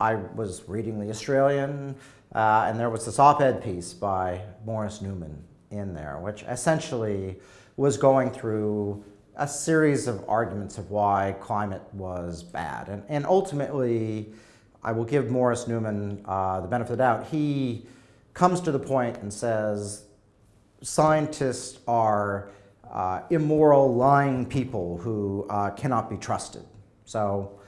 I was reading The Australian, uh, and there was this op-ed piece by Maurice Newman in there, which essentially was going through a series of arguments of why climate was bad. And, and ultimately, I will give Maurice Newman uh, the benefit of the doubt. He comes to the point and says scientists are uh, immoral, lying people who uh, cannot be trusted. So,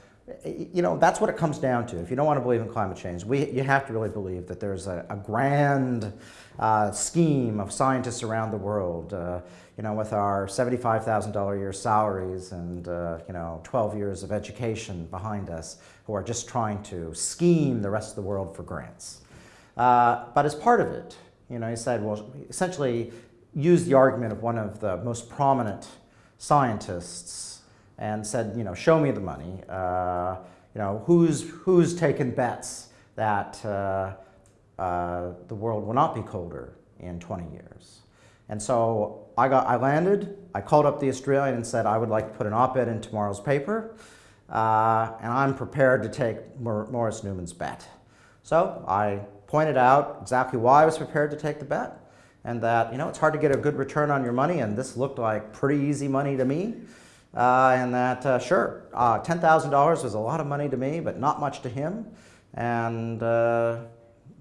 you know, that's what it comes down to. If you don't want to believe in climate change, we, you have to really believe that there's a, a grand uh, scheme of scientists around the world, uh, you know, with our $75,000 a year salaries and, uh, you know, 12 years of education behind us, who are just trying to scheme the rest of the world for grants. Uh, but as part of it, you know, he said, well, essentially use the argument of one of the most prominent scientists and said, you know, show me the money. Uh, you know, who's, who's taken bets that uh, uh, the world will not be colder in 20 years? And so I, got, I landed, I called up the Australian and said I would like to put an op-ed in tomorrow's paper, uh, and I'm prepared to take Maurice Newman's bet. So I pointed out exactly why I was prepared to take the bet, and that, you know, it's hard to get a good return on your money, and this looked like pretty easy money to me. Uh, and that, uh, sure, uh, $10,000 was a lot of money to me, but not much to him. And uh,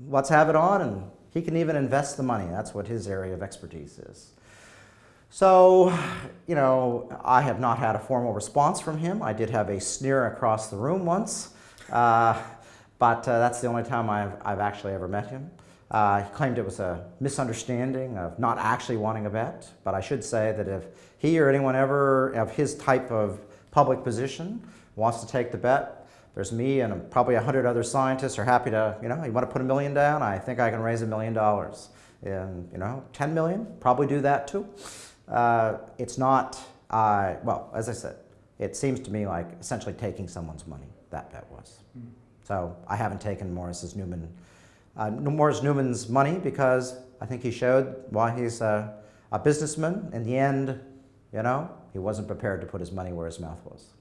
let's have it on, and he can even invest the money. That's what his area of expertise is. So, you know, I have not had a formal response from him. I did have a sneer across the room once, uh, but uh, that's the only time I've, I've actually ever met him. Uh, he claimed it was a misunderstanding of not actually wanting a bet, but I should say that if he or anyone ever of his type of public position wants to take the bet, there's me and probably a hundred other scientists are happy to, you know, you want to put a million down? I think I can raise a million dollars. And, you know, 10 million, probably do that too. Uh, it's not, uh, well, as I said, it seems to me like essentially taking someone's money, that bet was. Mm. So I haven't taken Maurice's Newman uh, Maurice Newman's money because I think he showed why he's a, a businessman. In the end, you know, he wasn't prepared to put his money where his mouth was.